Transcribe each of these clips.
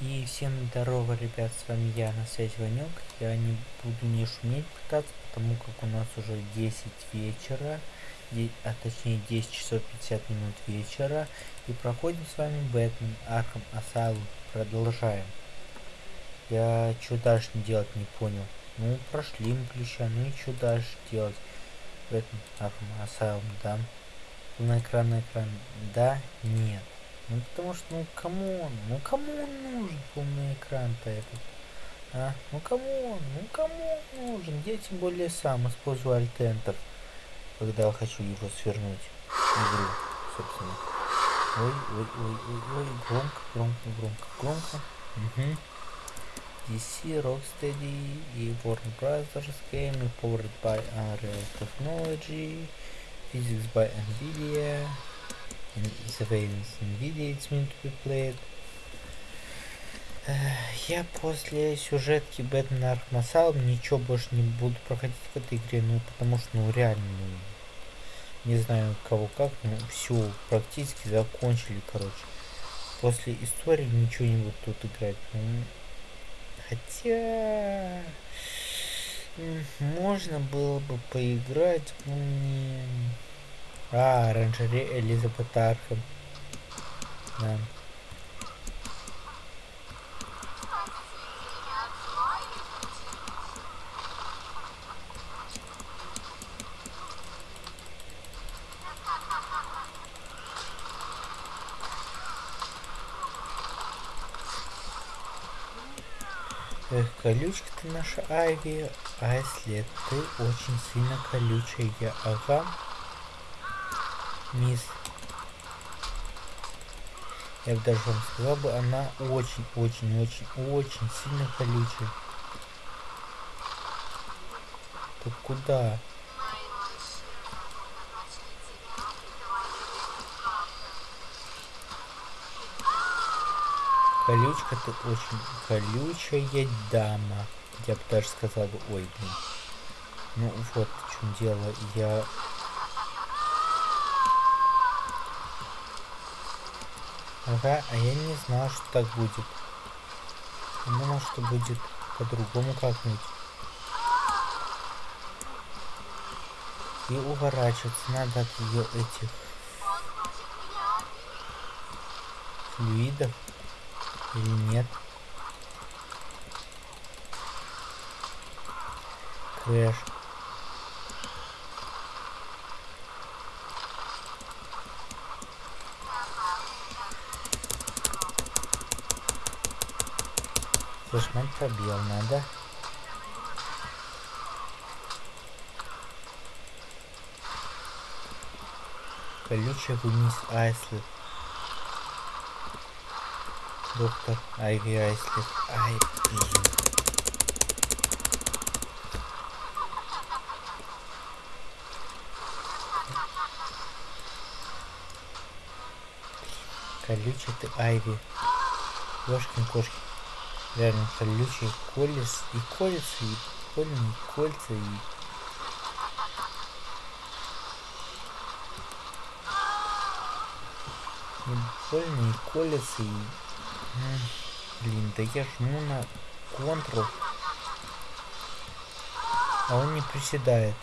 И всем здорово, ребят, с вами я, на связи Ванек. Я не буду не шуметь пытаться, потому как у нас уже 10 вечера, а точнее 10 часов 50 минут вечера. И проходим с вами Batman Arkham Asylum. Продолжаем. Я что дальше делать не понял. Ну, прошли мы ключа, ну и что дальше делать? Batman Arkham Asylum, да? На экран, на экран, да, нет. Ну потому что, ну кому он, ну кому он нужен полный экран-то этот? А? Ну кому он, ну кому он нужен? Я тем более сам использую Alt когда хочу его свернуть игру, собственно. Ой, ой, ой, ой, ой, громко, громко, громко, громко. Угу. DC, Rocksteady и Warner Brothers Game, powered by Unreal Technology, physics by NVIDIA, surveillance NVIDIA it's meant to be played. Я после сюжетки Batman Arkham Asylum ничего больше не буду проходить в этой игре, ну потому что ну реально, ну, не знаю кого как, ну все практически закончили, короче. После истории ничего не буду тут играть. Ну, хотя можно было бы поиграть, но не а, оранжерея Элизабет Архам. Да. Эх, колючка ты наша Айви, а если ты очень сильно колючая, ага мисс. Я бы даже вам сказал бы, она очень-очень-очень-очень сильно колючая. Ты куда? Колючка ты очень колючая дама. Я бы даже сказал бы, ой, блин. Ну вот в чем дело. Я Ага, а я не знал, что так будет. Думал, что будет по-другому как-нибудь. И уворачиваться надо от ее этих флюидов или нет. Крэш. Зажимать пробел надо. Колючая вниз Айслет. Доктор Айви Айслет. Ай, блин. Колючая ты Айви. Ёшкин кошки реально колючий колес и колется и больно кольца и и больно и колется и блин да я жму на контрол а он не приседает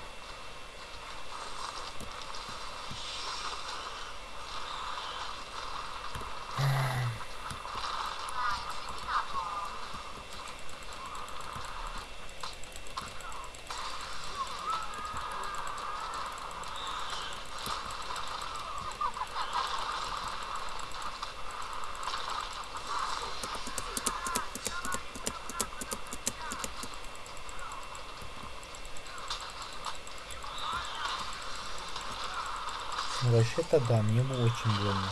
Вообще-то да, мне бы очень больно.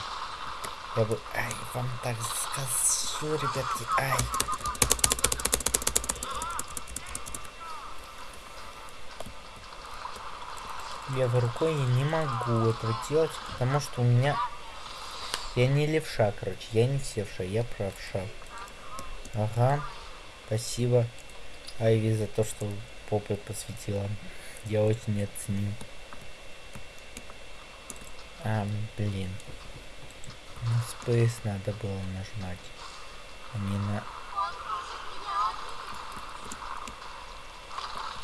Я бы... Ай, вам так скажу, ребятки, ай. Левой рукой не могу этого делать, потому что у меня... Я не левша, короче, я не севша, я правша. Ага, спасибо, Айви, за то, что попой посвятила. Я очень оценил. А, блин. Ну, на Space надо было нажимать. А не на...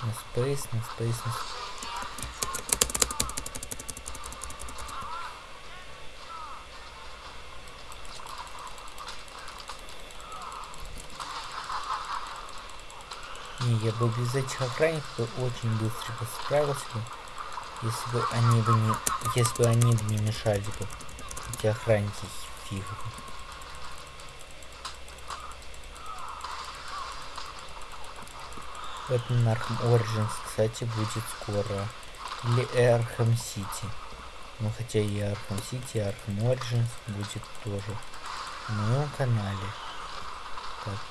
На Space, на Space, на Space. Не, я бы без этих охранников очень быстро справился если бы они бы не, если бы они бы не мешали бы, эти охранники фиговые. Бэтмен Arkham Origins, кстати, будет скоро. Или Arkham City. Ну, хотя и Arkham City, и Arkham Origins будет тоже на моем канале. Так.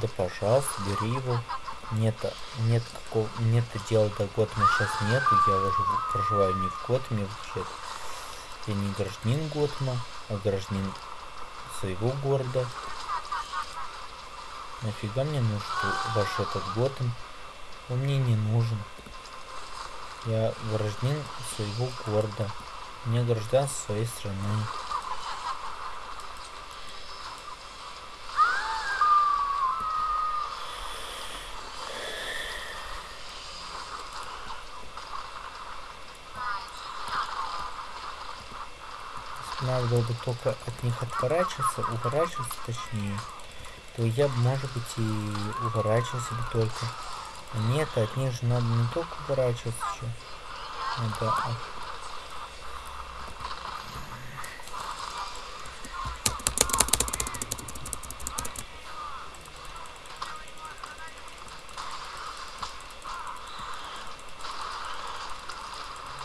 Да, пожалуйста, бери его. Нет, нет какого, нет дела до Готэма сейчас нету. Я уже проживаю не в Готэме вообще. Я не гражданин Готэма а гражданин своего города. Нафига мне нужен ваш этот Готэм? Он мне не нужен. Я гражданин своего города. Мне гражданство своей страны. Надо было бы только от них отворачиваться, уворачиваться точнее, то я бы, может быть, и уворачивался бы только. Нет, от них же надо не только уворачиваться еще. Надо...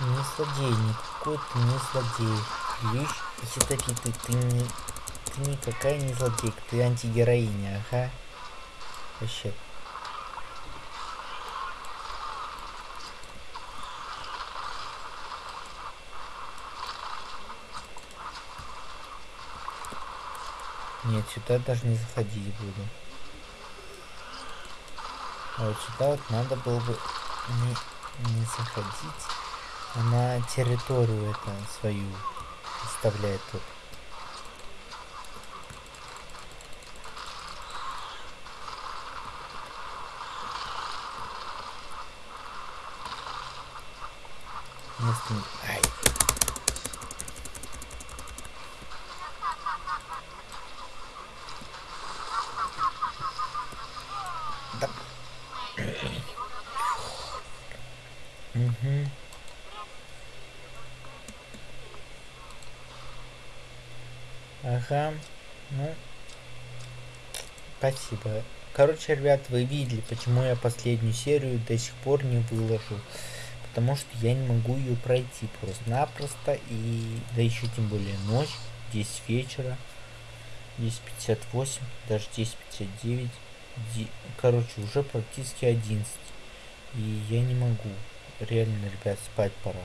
А не злодей, никакой ты не злодей. Вещь ядовитый, ты не... Ты никакая не злодейка, ты антигероиня, ага. Вообще. Нет, сюда даже не заходить буду. А вот сюда вот надо было бы не, не заходить, а на территорию это свою оставляет тут. Место... Ай. Да. угу. Ага. Ну. Спасибо. Короче, ребят, вы видели, почему я последнюю серию до сих пор не выложил. Потому что я не могу ее пройти просто-напросто. И да еще тем более ночь, 10 вечера. 10.58, даже 10.59. Короче, уже практически 11. И я не могу. Реально, ребят, спать пора.